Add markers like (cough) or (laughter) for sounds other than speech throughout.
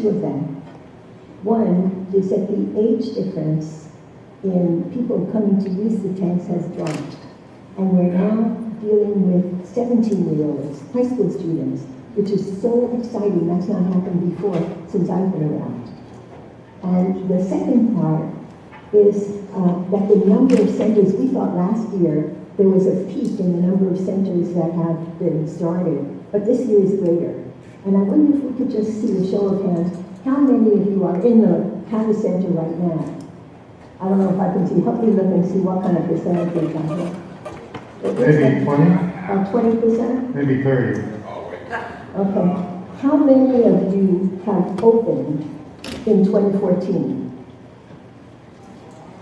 two of them. One is that the age difference in people coming to use the tanks has dropped. And we're now dealing with 17-year-olds, high school students, which is so exciting. That's not happened before since I've been around. And the second part is uh, that the number of centers, we thought last year there was a peak in the number of centers that have been started, but this year is greater. And I wonder if we could just see a show of hands, how many of you are in the Cava Center right now? I don't know if I can see, help me look and see what kind of percentage they got here. Maybe twenty, Uh, twenty percent? maybe thirty. Okay. How many of you have opened in 2014?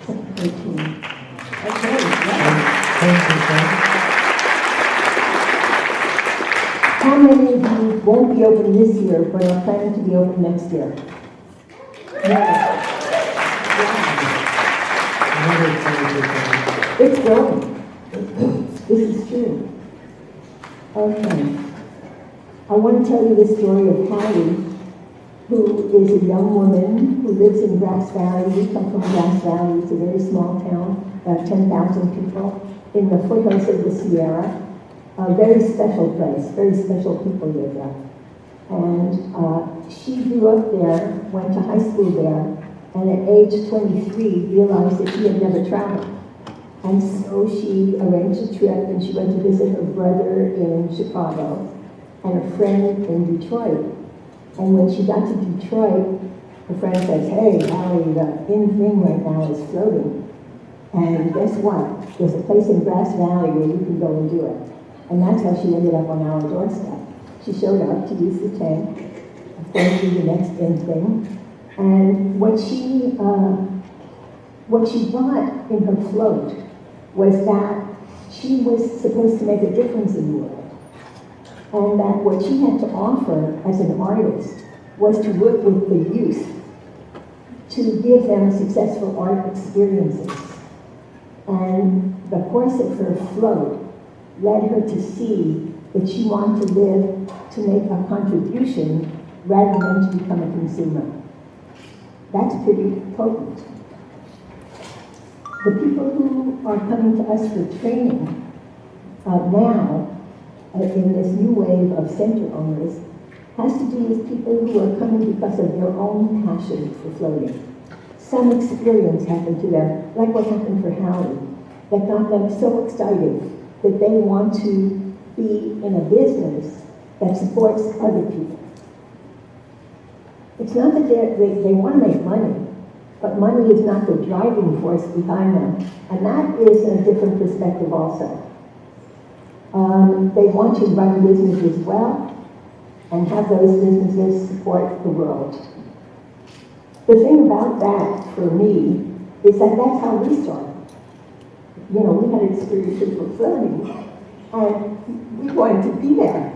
2014. Okay, percent, How many won't be open this year, but are planning to be open next year? Yeah. another twenty percent. It's growing. This is true. Okay. I want to tell you the story of Hattie, who is a young woman who lives in Grass Valley. We come from Grass Valley. It's a very small town, about 10,000 people, in the foothills of the Sierra. A very special place, very special people live there. And uh, she grew up there, went to high school there, and at age 23 realized that she had never traveled. And so she arranged a trip and she went to visit her brother in Chicago and a friend in Detroit. And when she got to Detroit, her friend says, hey, Allie, the in thing right now is floating. And guess what? There's a place in Grass Valley where you can go and do it. And that's how she ended up on our doorstep. She showed up to the tank, of course, do the next in thing. And what she, uh, what she brought in her float was that she was supposed to make a difference in the world. And that what she had to offer as an artist was to work with the youth to give them successful art experiences. And the course of her float led her to see that she wanted to live to make a contribution rather than to become a consumer. That's pretty potent. The people who are coming to us for training uh, now, uh, in this new wave of center owners, has to do with people who are coming because of their own passion for floating. Some experience happened to them, like what happened for Howie, that got them so excited that they want to be in a business that supports other people. It's not that they, they want to make money, but money is not the driving force behind them. And that is a different perspective also. Um, they want to run businesses well and have those businesses support the world. The thing about that for me is that that's how we started. You know, we had experiences with floating and we wanted to be there.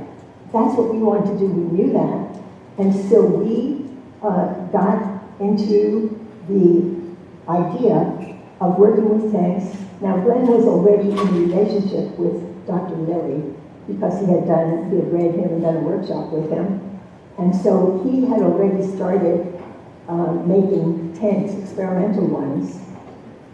That's what we wanted to do, we knew that. And so we uh, got into the idea of working with tanks. Now, Glenn was already in a relationship with Dr. Lilly because he had done, he had read him and done a workshop with him. And so he had already started uh, making tanks, experimental ones.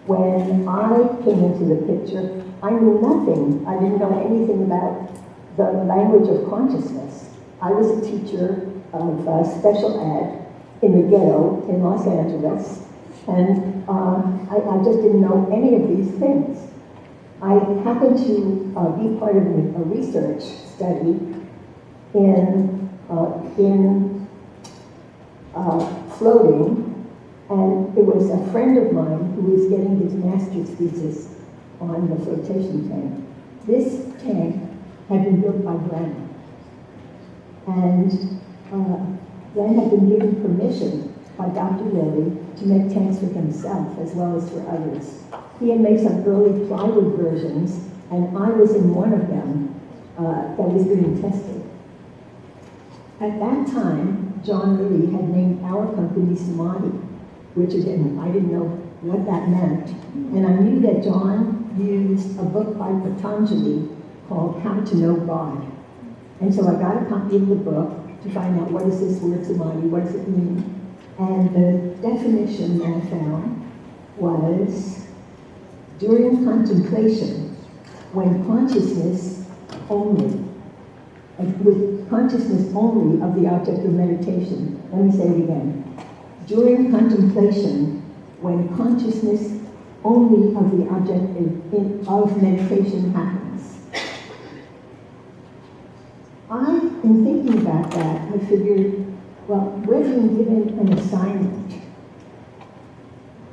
When I came into the picture, I knew nothing. I didn't know anything about the language of consciousness. I was a teacher of uh, special ed in the ghetto in Los Angeles, and uh, I, I, just didn't know any of these things. I happened to uh, be part of a, research study in, uh, in uh, floating, and it was a friend of mine who was getting his master's thesis on the flotation tank. This tank had been built by Glenn. And uh, Glenn had been given permission by Dr. Lilly to make tanks for himself as well as for others. He had made some early plywood versions, and I was in one of them uh, that was being tested. At that time, John Lilly had named our company Samadhi, which again, I didn't know what that meant. And I knew that John used a book by Patanjali called How to Know God. And so I got a copy of the book to find out what is this word samadhi, what does it mean? And the definition that I found was during contemplation, when consciousness only, with consciousness only of the object of meditation. Let me say it again. During contemplation, when consciousness only of the object in- in- of meditation happens. I, in thinking about that, I figured, well, we're being given an assignment.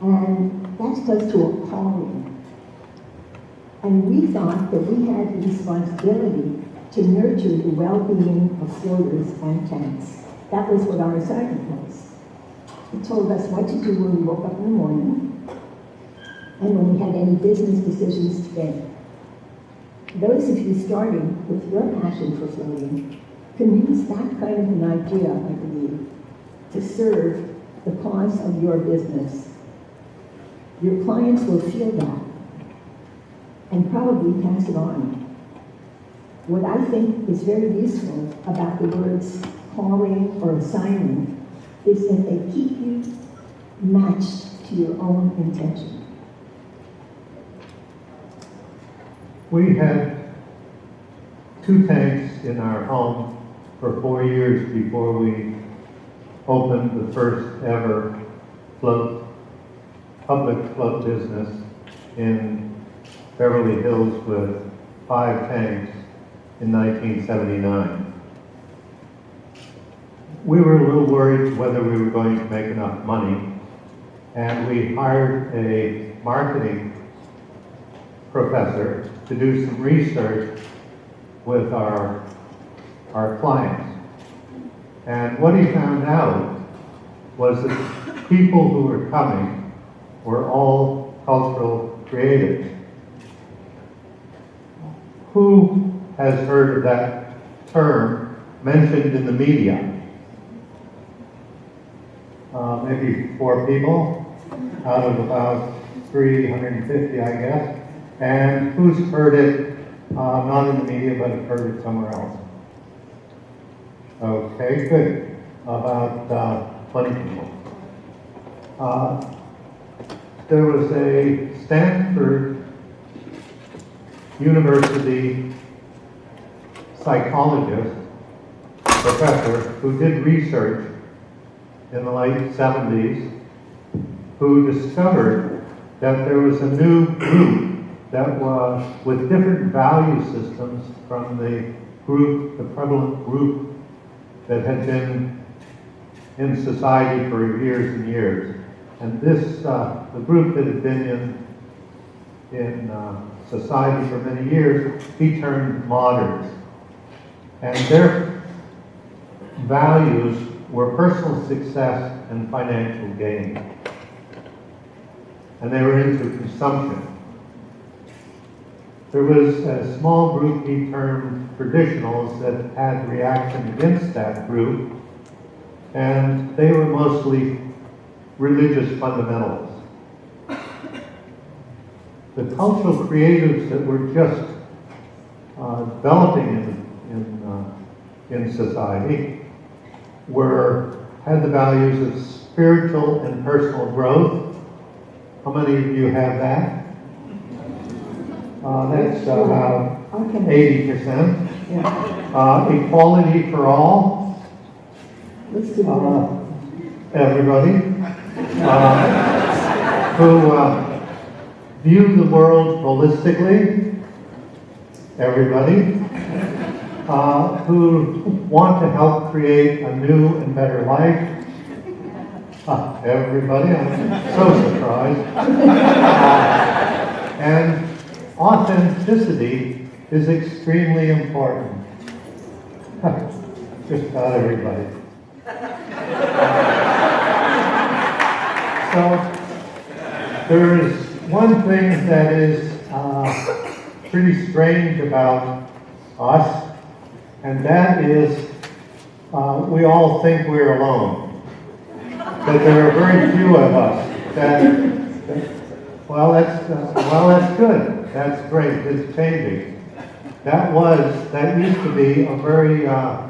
And that's close to a calling. And we thought that we had the responsibility to nurture the well-being of floaters and tanks. That was what our assignment was. It told us what to do when we woke up in the morning and when we had any business decisions to make. Those of you starting with your passion for floating can use that kind of an idea, I believe, to serve the cause of your business. Your clients will feel that and probably pass it on. What I think is very useful about the words calling or assignment is that they keep you matched to your own intention. We had two tanks in our home for four years before we opened the first ever float, public float business in Beverly Hills with five tanks in 1979. We were a little worried whether we were going to make enough money, and we hired a marketing professor to do some research with our, our clients. And what he found out was that people who were coming were all cultural creatives. Who has heard of that term mentioned in the media? Uh, maybe four people out of about 350, I guess. And who's heard it, uh, not in the media, but have heard it somewhere else? Okay, good. About uh, 20 people. Uh, there was a Stanford University psychologist, professor, who did research in the late 70s, who discovered that there was a new group that was with different value systems from the group, the prevalent group that had been in society for years and years. And this, uh, the group that had been in, in uh, society for many years, he termed moderns. And their values were personal success and financial gain. And they were into consumption. There was a small group he termed traditionals that had reaction against that group, and they were mostly religious fundamentalists. The cultural creatives that were just uh, developing in, in, uh, in society were had the values of spiritual and personal growth. How many of you have that? Uh, that's about Okay. eighty percent. Yeah. Uh, equality for all, uh, everybody. Uh, who uh, view the world holistically, everybody. Uh, who want to help create a new and better life. Uh, everybody, I'm so surprised. Uh, (laughs) and authenticity is extremely important. (laughs) Just about everybody. So, there is one thing that is uh, pretty strange about us, and that is uh, we all think we're alone. That there are very few of us that, well, that's, uh, well, that's good. That's great. It's changing. That was, that used to be a very uh,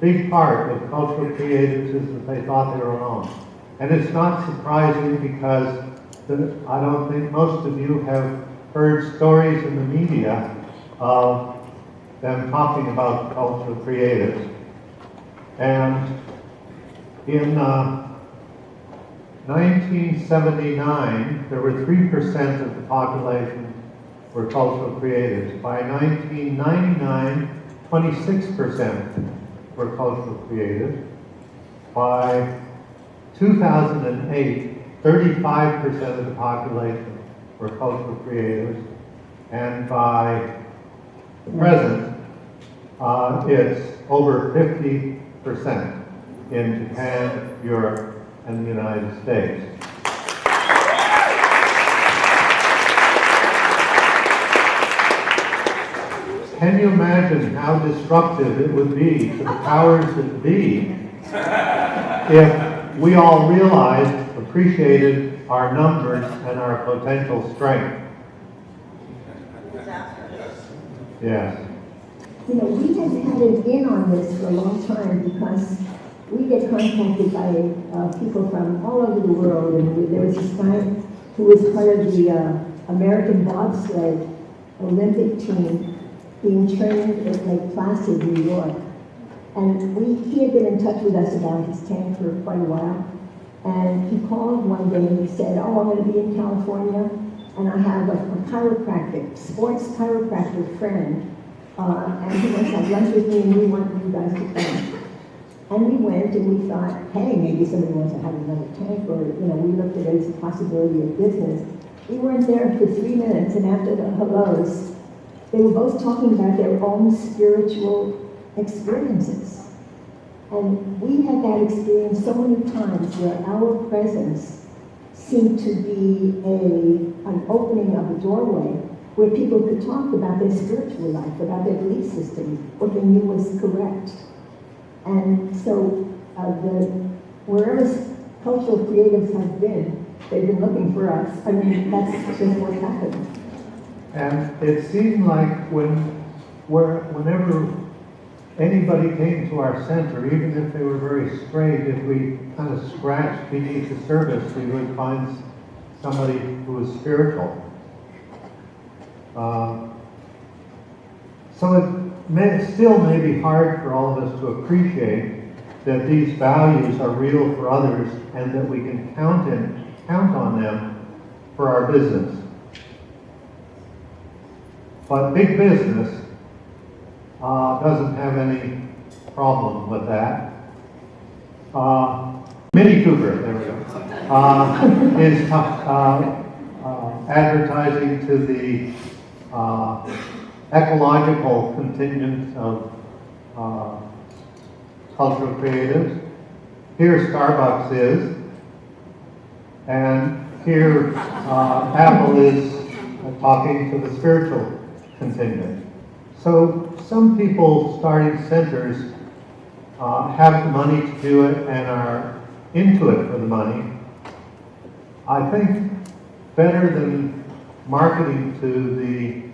big part of cultural creatives is that they thought they were alone. And it's not surprising because the, I don't think most of you have heard stories in the media of them talking about cultural creatives. And in uh, 1979, there were 3% of the population were cultural creatives. By 1999, 26% were cultural creatives. By 2008, 35% of the population were cultural creatives. And by the present, uh, it's over 50% in Japan, Europe, and the United States. Can you imagine how disruptive it would be to the powers that be if we all realized, appreciated our numbers and our potential strength? Yes. You know, we have had an in on this for a long time because we get contacted by uh, people from all over the world. And we- there was this guy who was part of the uh, American bobsled Olympic team being trained at Lake Placid, New York. And we, he had been in touch with us about his tank for quite a while. And he called one day and he said, oh, I'm going to be in California and I have a, a chiropractic, sports chiropractic friend. Uh, and he wants to lunch with me and we want you guys to come. And we went and we thought, hey, maybe somebody wants to have another tank or, you know, we looked at it as a possibility of business. We weren't there for three minutes and after the hellos, they were both talking about their own spiritual experiences. And we had that experience so many times where our presence seemed to be a, an opening of a doorway where people could talk about their spiritual life, about their belief system, what they knew was correct. And so uh, the, wherever cultural creatives have been, they've been looking for us. I mean, that's just what happened. And it seemed like when, where, whenever anybody came to our center, even if they were very straight, if we kind of scratched beneath the surface, we would find somebody who was spiritual. Uh, so it may, still may be hard for all of us to appreciate that these values are real for others and that we can count in, count on them for our business. But big business uh, doesn't have any problem with that. Uh, Mini Cooper, there we go, uh, (laughs) is uh, uh, advertising to the uh, ecological contingent of uh, cultural creatives. Here Starbucks is, and here uh, Apple is talking to the spiritual contingent. So some people starting centers uh, have the money to do it and are into it for the money. I think better than marketing to the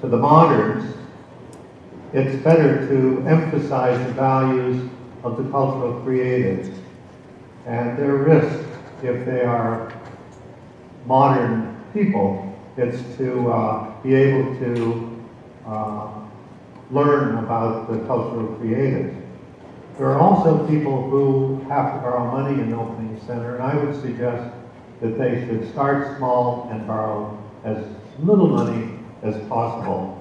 to the moderns, it's better to emphasize the values of the cultural creatives and their risk if they are modern people it's to uh, be able to uh, learn about the cultural creatives. There are also people who have to borrow money in the opening center, and I would suggest that they should start small and borrow as little money as possible.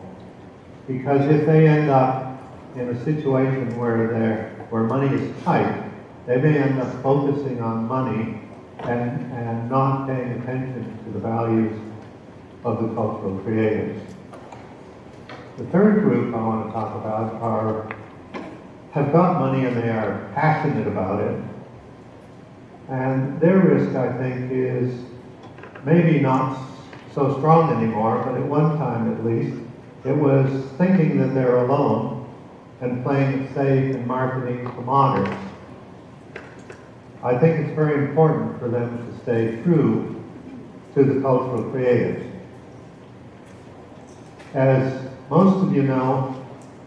Because if they end up in a situation where they're, where money is tight, they may end up focusing on money and, and not paying attention to the values of the cultural creators. The third group I want to talk about are, have got money and they are passionate about it. And their risk, I think, is maybe not so strong anymore, but at one time at least, it was thinking that they're alone and playing it safe and marketing to moderns. I think it's very important for them to stay true to the cultural creatives. As most of you know,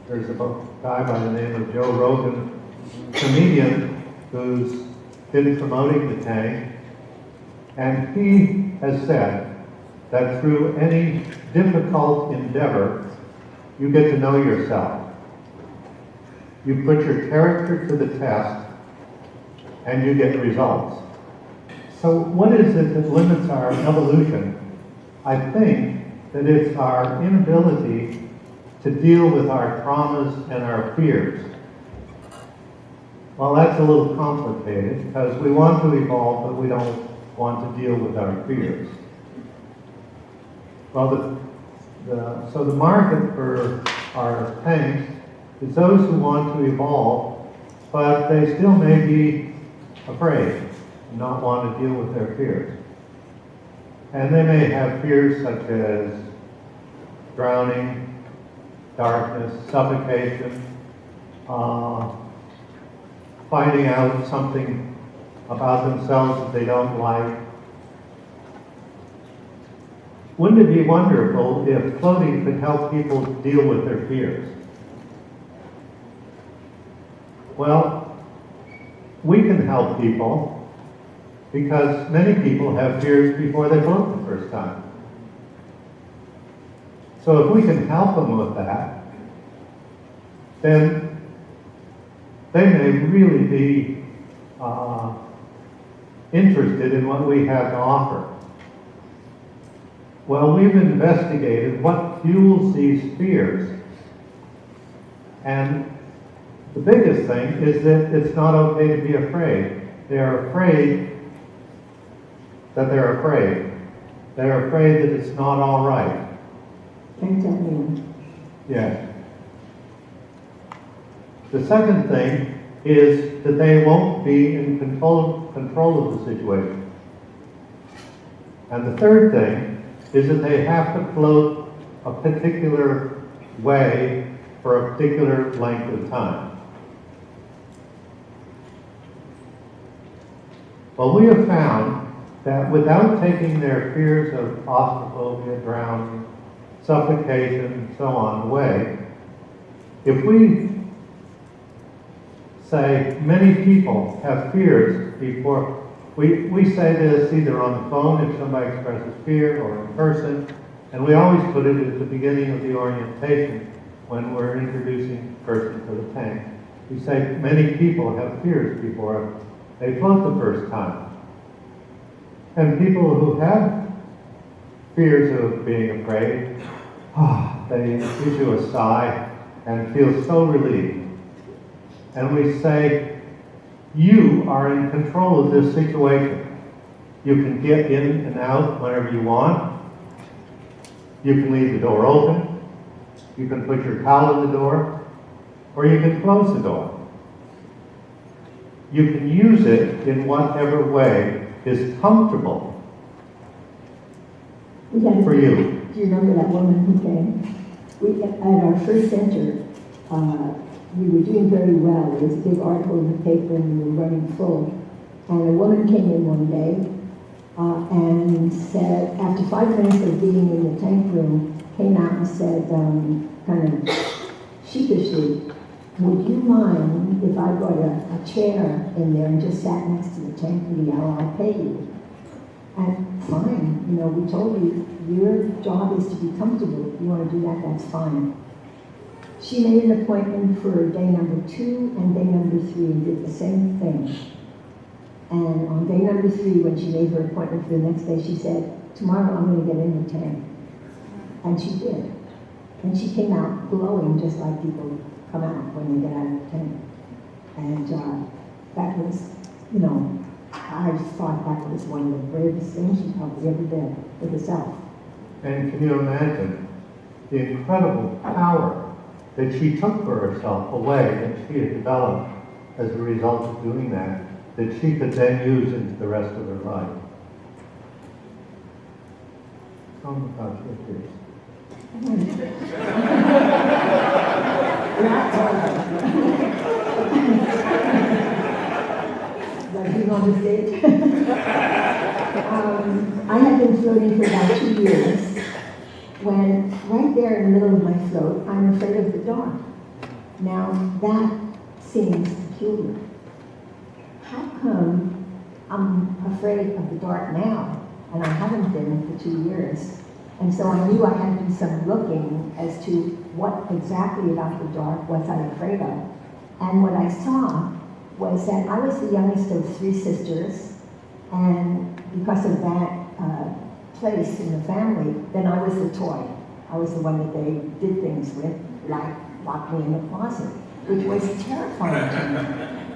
there's a guy by the name of Joe Rogan, comedian who's been promoting the tank. And he has said that through any difficult endeavor, you get to know yourself. You put your character to the test and you get results. So what is it that limits our evolution? I think that it's our inability to deal with our traumas and our fears. Well, that's a little complicated because we want to evolve, but we don't want to deal with our fears. Well, the, the, so the market for our tanks is those who want to evolve, but they still may be afraid, and not want to deal with their fears. And they may have fears such as drowning, darkness, suffocation, uh, finding out something about themselves that they don't like. Wouldn't it be wonderful if floating could help people deal with their fears? Well, we can help people because many people have fears before they float the first time. So if we can help them with that, then they may really be uh, interested in what we have to offer. Well, we've investigated what fuels these fears. And the biggest thing is that it's not okay to be afraid. They are afraid that they're afraid. They're afraid that it's not all right. Turns out mean. Yes. The second thing is that they won't be in control, control of the situation. And the third thing is that they have to float a particular way for a particular length of time. Well, we have found that without taking their fears of claustrophobia, drowning, suffocation, and so on away, if we say many people have fears before, we, we say this either on the phone if somebody expresses fear or in person, and we always put it at the beginning of the orientation when we're introducing the person to the tank. We say many people have fears before they float the first time. And people who have fears of being afraid, ah, (sighs) they issue a sigh and feel so relieved. And we say, you are in control of this situation. You can get in and out whenever you want. You can leave the door open. You can put your towel in the door. Or you can close the door. You can use it in whatever way is comfortable for you. Do you remember that woman who came? We, at our first center, uh, we were doing very well. There was a big article in the paper and we were running full. And a woman came in one day uh, and said, after five minutes of being in the tank room, came out and said, um, kind of sheepishly, would you mind if I brought a, a chair in there and just sat next to the tank for the hour? I'll pay you. And fine, you know, we told you, your job is to be comfortable. If you want to do that, that's fine. She made an appointment for day number two and day number three did the same thing. And on day number three, when she made her appointment for the next day, she said, tomorrow I'm going to get in the tank. And she did. And she came out glowing just like people come out when they get out of the tank. And uh, that was, you know, I thought that was one of the bravest things she probably ever did for herself. And can you imagine the incredible power that she took for herself, away way that she had developed as a result of doing that, that she could then use into the rest of her life? Tell about your stage. um, I have been floating for about two years when, right there in the middle of my float, I'm afraid of the dark. Now, that seems peculiar. How come I'm afraid of the dark now, and I haven't been for two years? And so I knew I had to do some looking as to what exactly about the dark was I afraid of. And what I saw was that I was the youngest of three sisters, and because of that uh, place in the family, then I was the toy. I was the one that they did things with, like lock me in the closet, which was terrifying to me. (laughs)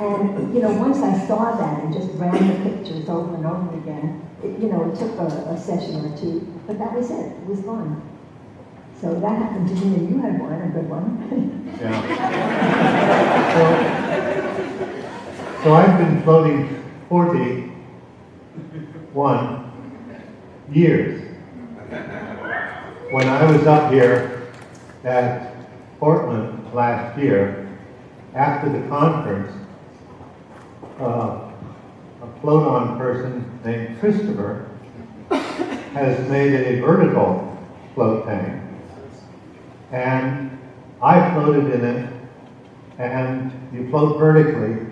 And, you know, once I saw that and just ran the pictures over and over again, it, you know, it took a, a session or two, but that was it, it was gone. So that happened to me, and you had one, a good one. Yeah. (laughs) So, so I've been floating 41 years. When I was up here at Portland last year, after the conference, uh, a float-on person named Christopher has made a vertical float tank. And I floated in it, and you float vertically.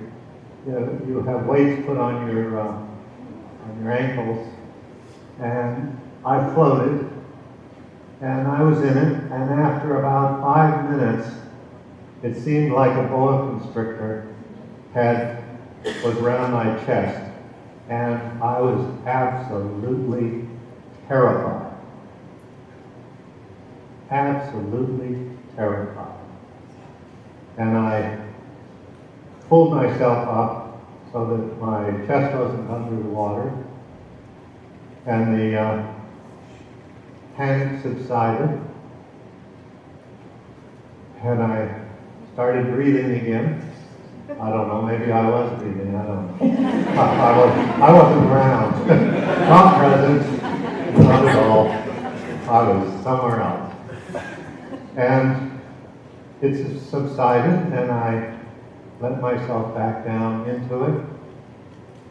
You, you have weights put on your uh, on your ankles, and I floated, and I was in it. And after about five minutes, it seemed like a boa constrictor had was around my chest, and I was absolutely terrified. Absolutely terrified. And I pulled myself up so that my chest wasn't under the water, and the uh, panic subsided, and I started breathing again. I don't know, maybe I was breathing, I don't know. I, I, was, I wasn't around, (laughs) not present, not at all. I was somewhere else. And it subsided, and I let myself back down into it,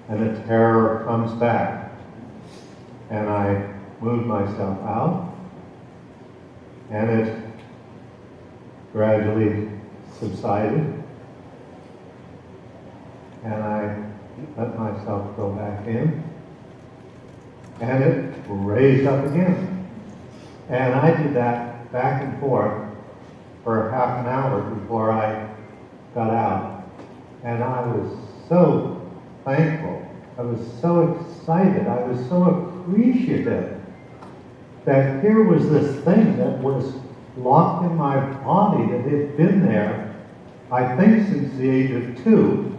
and the terror comes back. And I moved myself out, and it gradually subsided and I let myself go back in, and it raised up again. And I did that back and forth for half an hour before I got out. And I was so thankful. I was so excited. I was so appreciative that here was this thing that was locked in my body that had been there, I think, since the age of two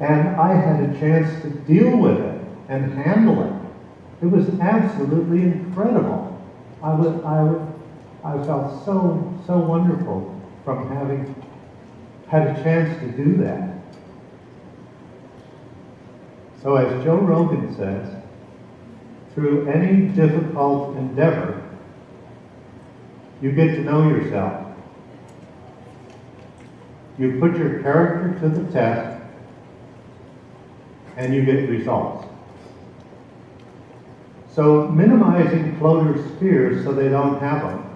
and I had a chance to deal with it and handle it. It was absolutely incredible. I was, I, I felt so, so wonderful from having had a chance to do that. So as Joe Rogan says, through any difficult endeavor, you get to know yourself. You put your character to the test and you get results. So minimizing floaters' fears so they don't have them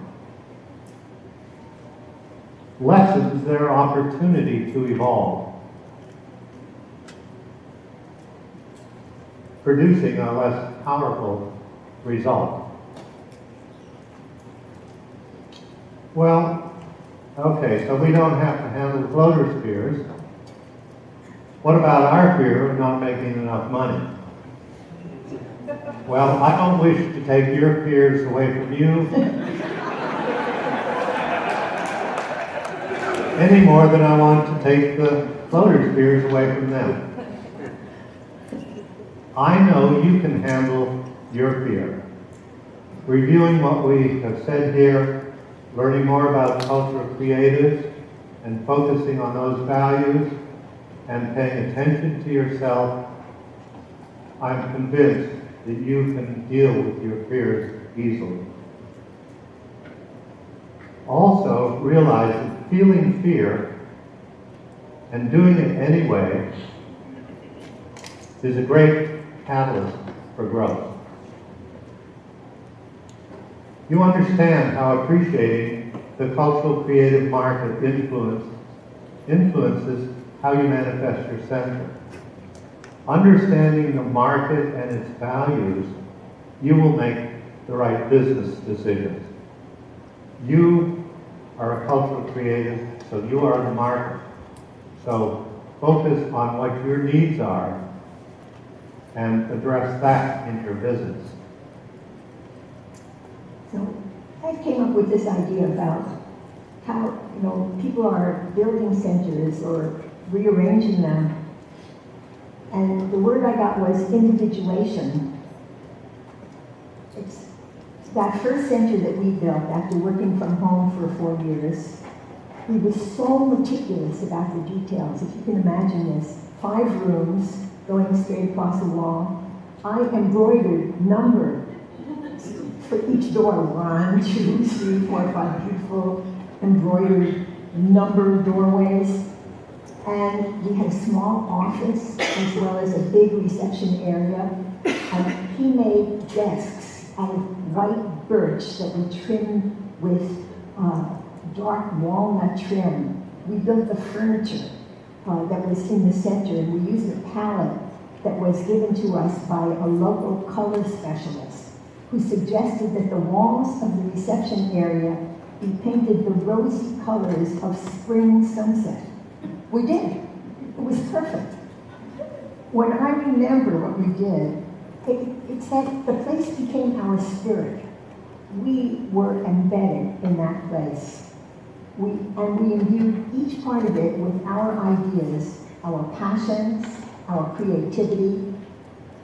lessens their opportunity to evolve, producing a less powerful result. Well, okay, so we don't have to handle the floaters' fears. What about our fear of not making enough money? Well, I don't wish to take your fears away from you (laughs) any more than I want to take the floaters' fears away from them. I know you can handle your fear. Reviewing what we have said here, learning more about cultural creatives, and focusing on those values and paying attention to yourself, I'm convinced that you can deal with your fears easily. Also, realize that feeling fear and doing it anyway is a great catalyst for growth. You understand how appreciating the cultural creative market influence, influences how you manifest your center. Understanding the market and its values, you will make the right business decisions. You are a cultural creative, so you are the market. So focus on what your needs are and address that in your business. So I came up with this idea about how, you know, people are building centers or rearranging them. And the word I got was individuation. It's that first center that we built after working from home for four years. We were so meticulous about the details. If you can imagine this, five rooms going straight across the wall. I embroidered, numbered for each door, one, two, three, four, five beautiful embroidered number doorways. And we had a small office as well as a big reception area. And he made desks out of white birch that we trimmed with uh, dark walnut trim. We built the furniture uh, that was in the center, and we used a palette that was given to us by a local color specialist who suggested that the walls of the reception area be painted the rosy colors of spring sunset. We did. It was perfect. When I remember what we did, it, it's that the place became our spirit. We were embedded in that place. We, and we imbued each part of it with our ideas, our passions, our creativity.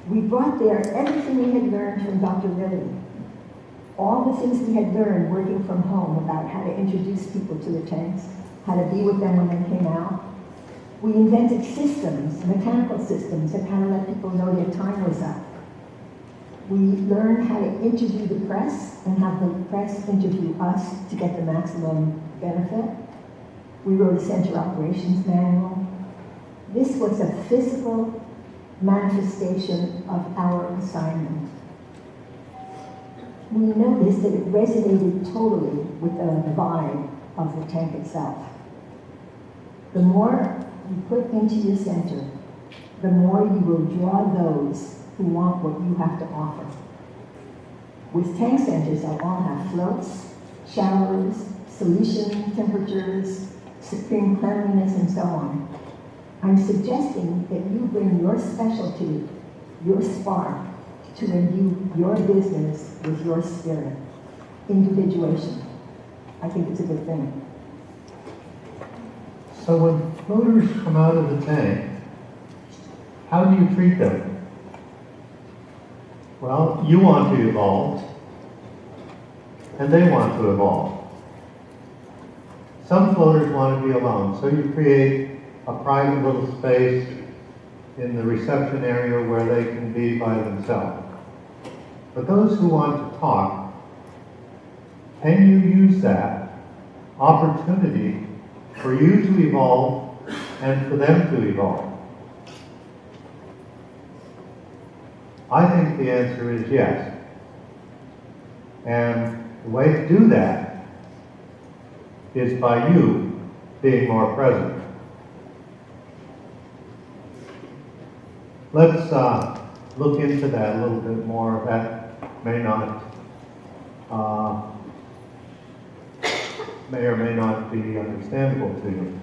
We brought there everything we had learned from Dr. Lilly. All the things we had learned working from home about how to introduce people to the tanks, how to be with them when they came out. We invented systems, mechanical systems, and how to let people know their time was up. We learned how to interview the press and have the press interview us to get the maximum benefit. We wrote a center operations manual. This was a physical manifestation of our assignment. We noticed that it resonated totally with the vibe of the tank itself. The more you put into your center, the more you will draw those who want what you have to offer. With tank centers, they'll all have floats, showers, solution temperatures, supreme cleanliness, and so on. I'm suggesting that you bring your specialty, your spark, to imbue your business with your spirit. Individuation. I think it's a good thing. So when floaters come out of the tank, how do you treat them? Well, you want to evolve, and they want to evolve. Some floaters want to be alone, so you create a private little space in the reception area where they can be by themselves. But those who want to talk, can you use that opportunity for you to evolve and for them to evolve? I think the answer is yes. And the way to do that is by you being more present. Let's uh, look into that a little bit more. That may not, uh, may or may not be understandable to you.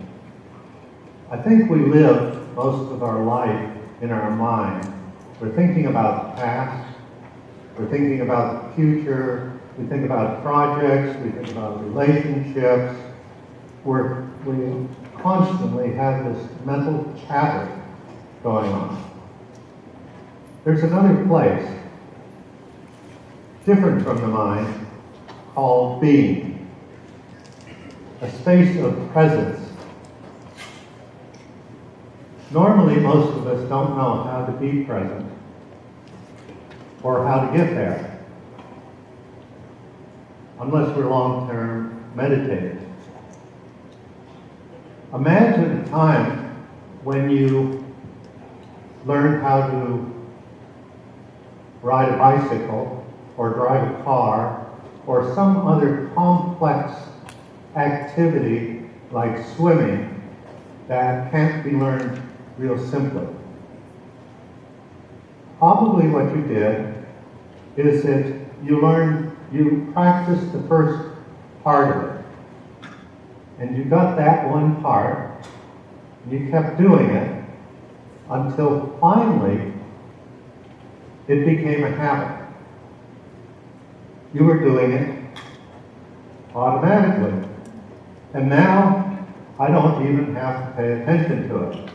I think we live most of our life in our mind. We're thinking about the past, we're thinking about the future, we think about projects, we think about relationships. We're, we constantly have this mental chatter going on. There's another place, different from the mind, called being. A space of presence. Normally, most of us don't know how to be present or how to get there unless we're long-term meditators. Imagine a time when you learned how to ride a bicycle or drive a car or some other complex activity like swimming that can't be learned real simply. Probably what you did is that you learned, you practiced the first part of it. And you got that one part, you kept doing it until finally it became a habit. You were doing it automatically. And now I don't even have to pay attention to it.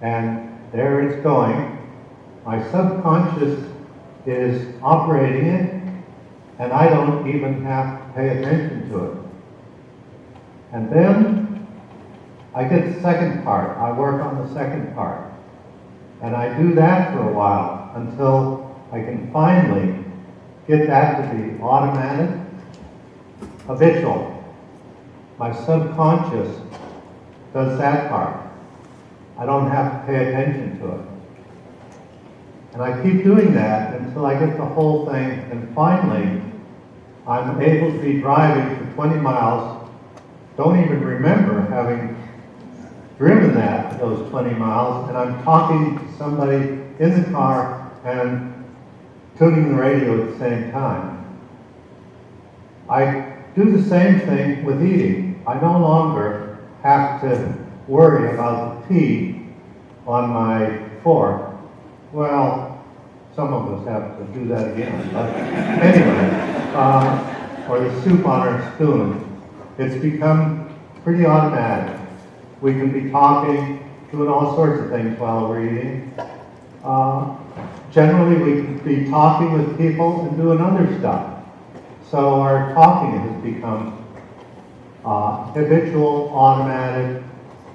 And there it's going. My subconscious is operating it, and I don't even have to pay attention to it. And then I get the second part. I work on the second part. And I do that for a while until I can finally get that to be automatic, habitual. My subconscious does that part. I don't have to pay attention to it. And I keep doing that until I get the whole thing, and finally, I'm able to be driving for 20 miles, don't even remember having driven that, those 20 miles, and I'm talking to somebody in the car and tuning the radio at the same time. I do the same thing with eating. I no longer have to worry about the tea on my fork. Well, some of us have to do that again. But anyway, uh, or the soup on our spoon. It's become pretty automatic. We can be talking, doing all sorts of things while we're eating. Uh, generally, we can be talking with people and doing other stuff. So our talking has become uh, habitual, automatic,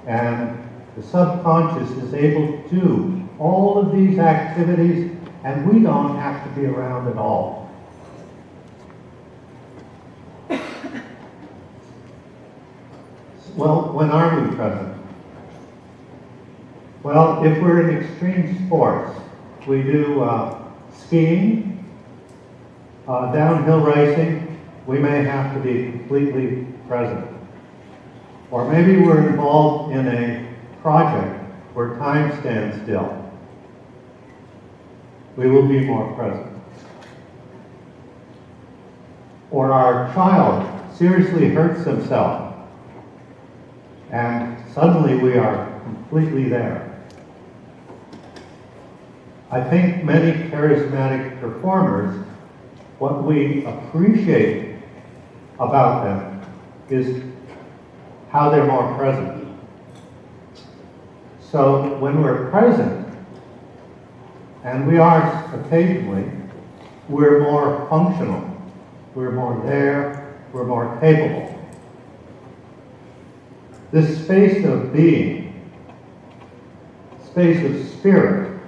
and the subconscious is able to do all of these activities, and we don't have to be around at all. Well, when are we present? Well, if we're in extreme sports, we do uh, skiing, uh, downhill racing, we may have to be completely present. Or maybe we're involved in a project where time stands still. We will be more present. Or our child seriously hurts himself, and suddenly we are completely there. I think many charismatic performers, what we appreciate about them is how they're more present. So when we're present, and we are occasionally, we're more functional. We're more there, we're more capable. This space of being, space of spirit,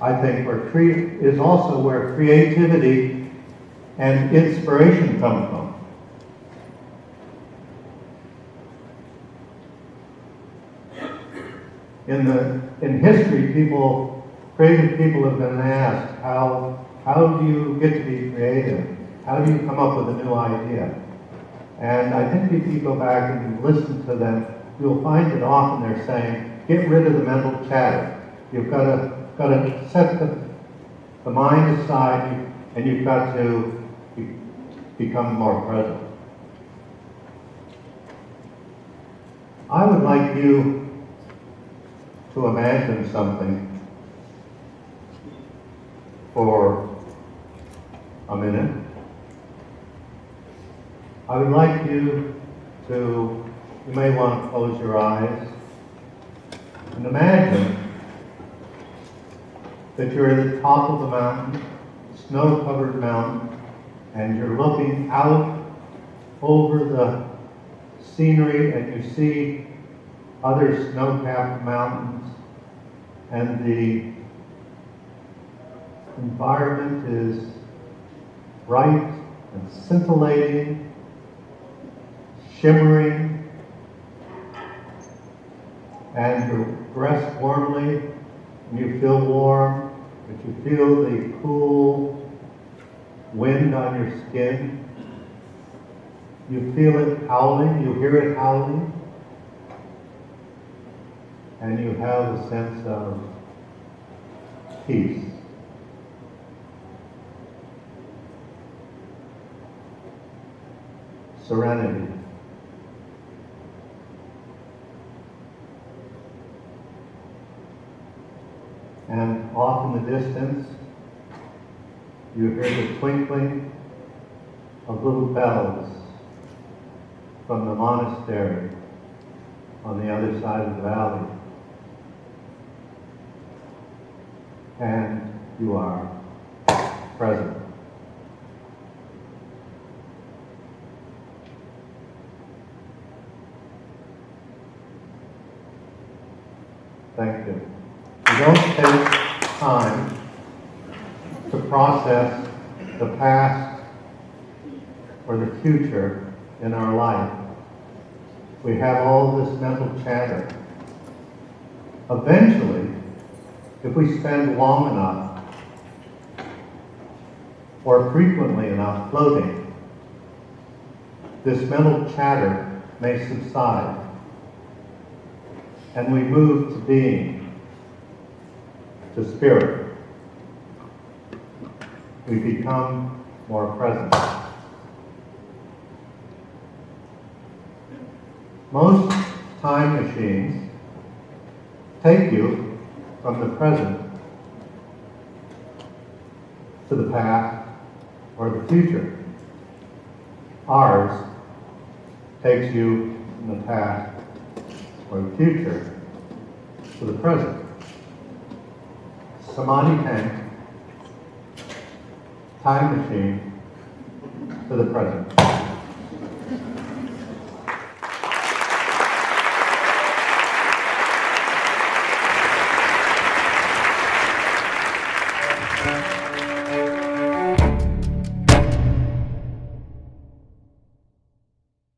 I think where cre- is also where creativity and inspiration come from. In the in history, people, creative people have been asked, how how do you get to be creative? How do you come up with a new idea? And I think if you go back and you listen to them, you'll find that often they're saying, get rid of the mental chatter. You've got to got to set the, the mind aside and you've got to be, become more present. I would like you to imagine something for a minute. I would like you to, you may want to close your eyes and imagine that you're at the top of the mountain, snow-covered mountain, and you're looking out over the scenery and you see other snow-capped mountains and the environment is bright and scintillating, shimmering, and you're dressed warmly and you feel warm, but you feel the cool wind on your skin. You feel it howling, you hear it howling, and you have a sense of peace. Serenity. And off in the distance, you hear the twinkling of little bells from the monastery on the other side of the valley. And you are present. Thank you. Don't take time to process the past or the future in our life. We have all this mental chatter. Eventually, if we spend long enough or frequently enough floating, this mental chatter may subside and we move to being, to spirit. We become more present. Most time machines take you from the present to the past or the future. Ours takes you from the past or the future to the present. Samadhi tank, time machine to the present.